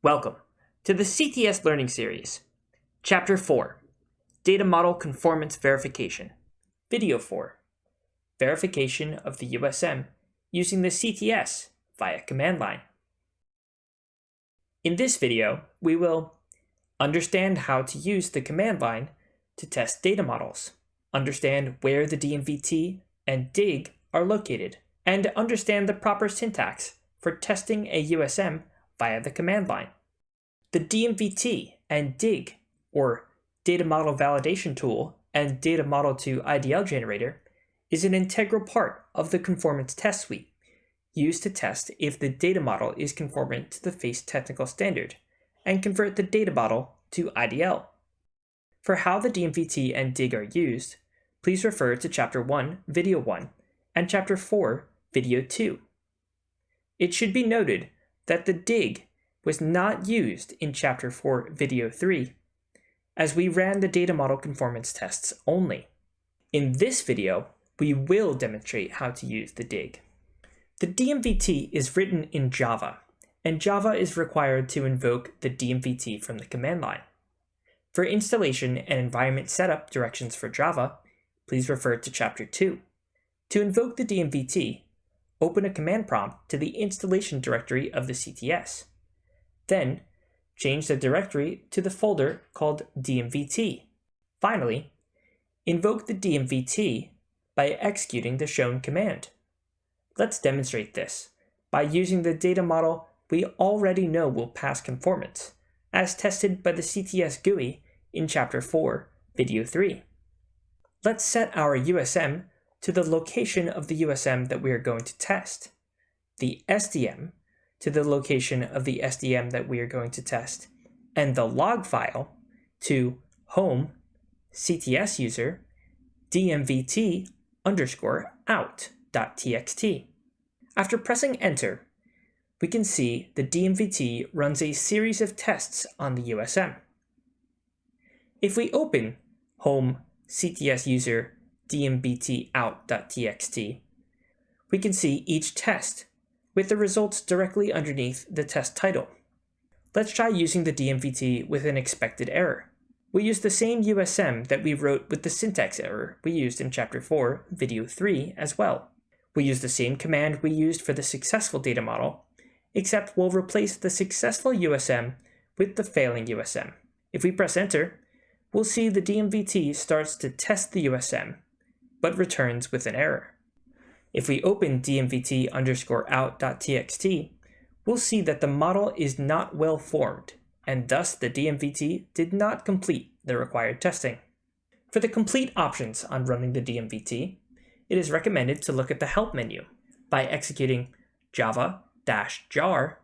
Welcome to the CTS Learning Series, Chapter 4, Data Model Conformance Verification, Video 4, Verification of the USM using the CTS via command line. In this video, we will understand how to use the command line to test data models, understand where the DMVT and DIG are located, and understand the proper syntax for testing a USM via the command line. The DMVT and DIG, or Data Model Validation Tool and Data Model to IDL Generator, is an integral part of the conformance test suite, used to test if the data model is conformant to the FACE technical standard, and convert the data model to IDL. For how the DMVT and DIG are used, please refer to Chapter 1, Video 1, and Chapter 4, Video 2. It should be noted that the dig was not used in Chapter 4, Video 3, as we ran the data model conformance tests only. In this video, we will demonstrate how to use the dig. The DMVT is written in Java, and Java is required to invoke the DMVT from the command line. For installation and environment setup directions for Java, please refer to Chapter 2. To invoke the DMVT, open a command prompt to the installation directory of the CTS. Then, change the directory to the folder called DMVT. Finally, invoke the DMVT by executing the shown command. Let's demonstrate this by using the data model we already know will pass conformance, as tested by the CTS GUI in Chapter 4, Video 3. Let's set our USM to the location of the USM that we are going to test, the SDM to the location of the SDM that we are going to test, and the log file to home cts user dmvt underscore out.txt. After pressing enter, we can see the DMVT runs a series of tests on the USM. If we open home cts user dmvt out.txt, we can see each test with the results directly underneath the test title. Let's try using the DMVT with an expected error. We use the same USM that we wrote with the syntax error we used in Chapter 4, Video 3 as well. We use the same command we used for the successful data model, except we'll replace the successful USM with the failing USM. If we press enter, we'll see the DMVT starts to test the USM, but returns with an error. If we open dmvt underscore out.txt, we'll see that the model is not well formed, and thus the DMVT did not complete the required testing. For the complete options on running the DMVT, it is recommended to look at the help menu by executing java-jar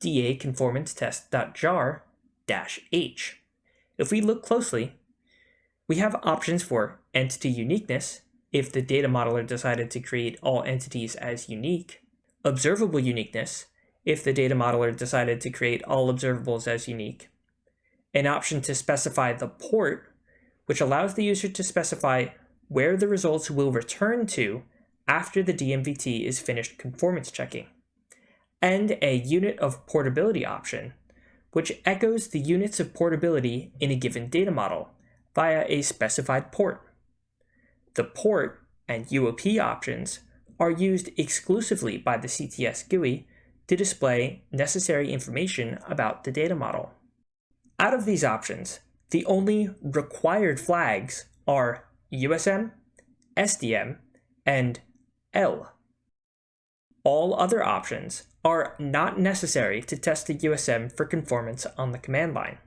da conformance test.jar h. If we look closely, we have options for entity uniqueness if the data modeler decided to create all entities as unique, observable uniqueness if the data modeler decided to create all observables as unique, an option to specify the port, which allows the user to specify where the results will return to after the DMVT is finished conformance checking, and a unit of portability option, which echoes the units of portability in a given data model via a specified port. The port and UOP options are used exclusively by the CTS GUI to display necessary information about the data model. Out of these options, the only required flags are USM, SDM, and L. All other options are not necessary to test the USM for conformance on the command line.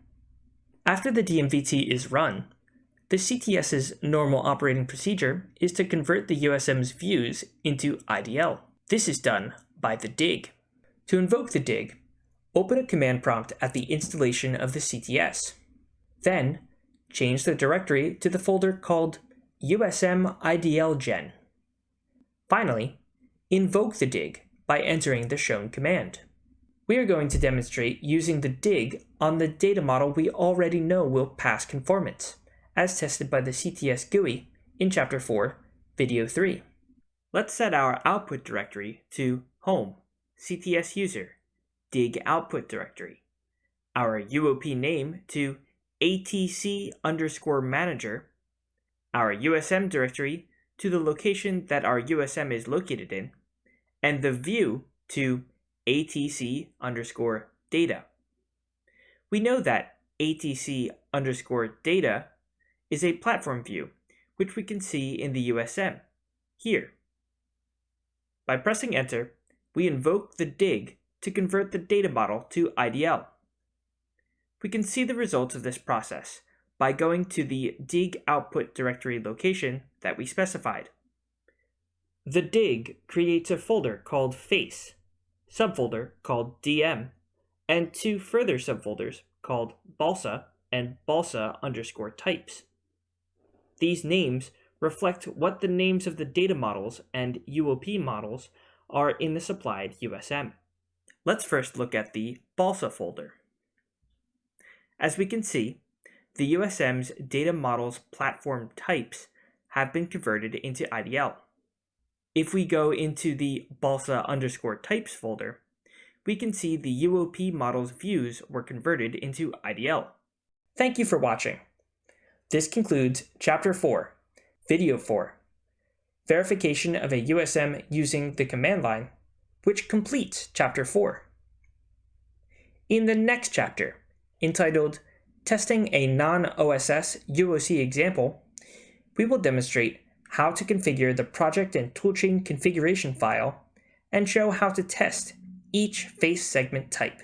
After the DMVT is run, the CTS's normal operating procedure is to convert the USM's views into IDL. This is done by the dig. To invoke the dig, open a command prompt at the installation of the CTS. Then, change the directory to the folder called USM IDL Gen. Finally, invoke the dig by entering the shown command. We are going to demonstrate using the dig on the data model we already know will pass conformance as tested by the CTS GUI in Chapter 4, Video 3. Let's set our output directory to home, CTS user, dig output directory. our UOP name to ATC underscore manager, our USM directory to the location that our USM is located in, and the view to ATC underscore data. We know that ATC underscore data is a platform view, which we can see in the USM, here. By pressing enter, we invoke the dig to convert the data model to IDL. We can see the results of this process by going to the dig output directory location that we specified. The dig creates a folder called face, subfolder called dm, and two further subfolders called balsa and balsa underscore types. These names reflect what the names of the data models and UOP models are in the supplied USM. Let's first look at the balsa folder. As we can see, the USM's data models platform types have been converted into IDL. If we go into the balsa underscore types folder, we can see the UOP model's views were converted into IDL. Thank you for watching. This concludes Chapter 4, Video 4, Verification of a USM using the command line, which completes Chapter 4. In the next chapter, entitled Testing a Non-OSS UOC Example, we will demonstrate how to configure the project and toolchain configuration file and show how to test each face segment type.